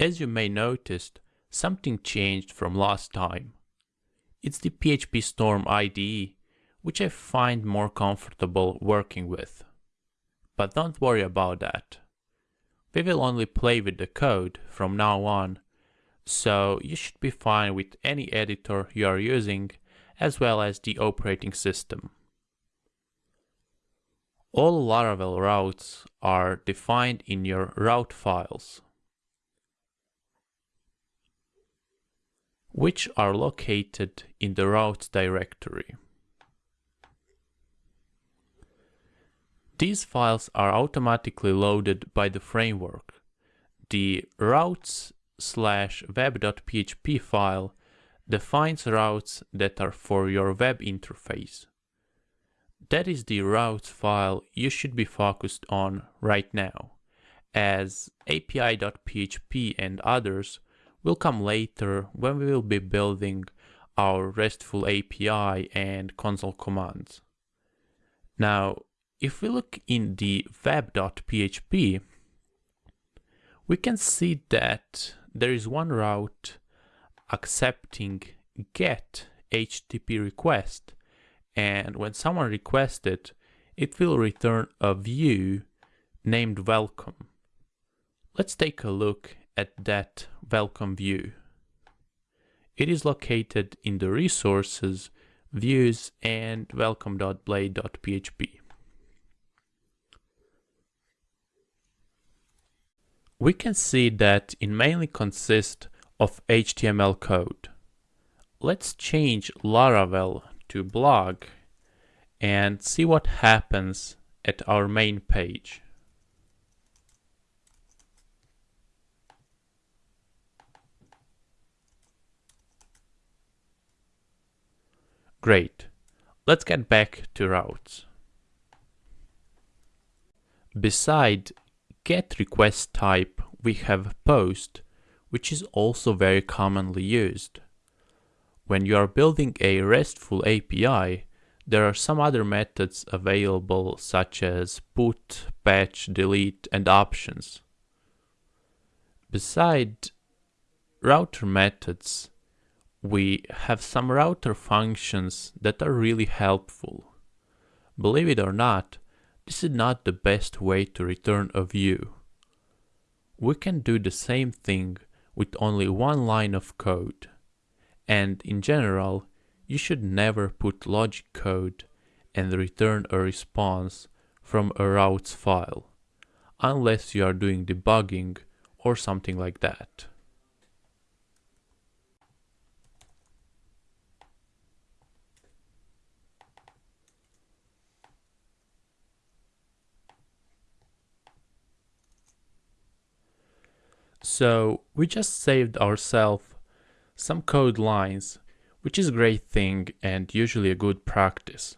As you may noticed, something changed from last time. It's the PHP Storm IDE, which I find more comfortable working with. But don't worry about that. We will only play with the code from now on, so you should be fine with any editor you are using as well as the operating system. All Laravel routes are defined in your route files, which are located in the routes directory. These files are automatically loaded by the framework. The routes slash web.php file defines routes that are for your web interface. That is the routes file you should be focused on right now, as api.php and others will come later when we will be building our RESTful API and console commands. Now, if we look in the web.php, we can see that there is one route accepting get HTTP request and when someone requests it, it will return a view named welcome. Let's take a look at that welcome view. It is located in the resources, views and welcome.blade.php. We can see that it mainly consists of HTML code. Let's change Laravel to blog and see what happens at our main page. Great. Let's get back to routes. Beside get request type, we have post, which is also very commonly used. When you are building a RESTful API, there are some other methods available such as put, patch, delete and options. Beside router methods, we have some router functions that are really helpful. Believe it or not, this is not the best way to return a view. We can do the same thing with only one line of code. And in general, you should never put logic code and return a response from a routes file, unless you are doing debugging or something like that. So we just saved ourselves some code lines, which is a great thing and usually a good practice.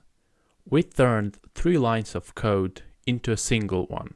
We turned three lines of code into a single one.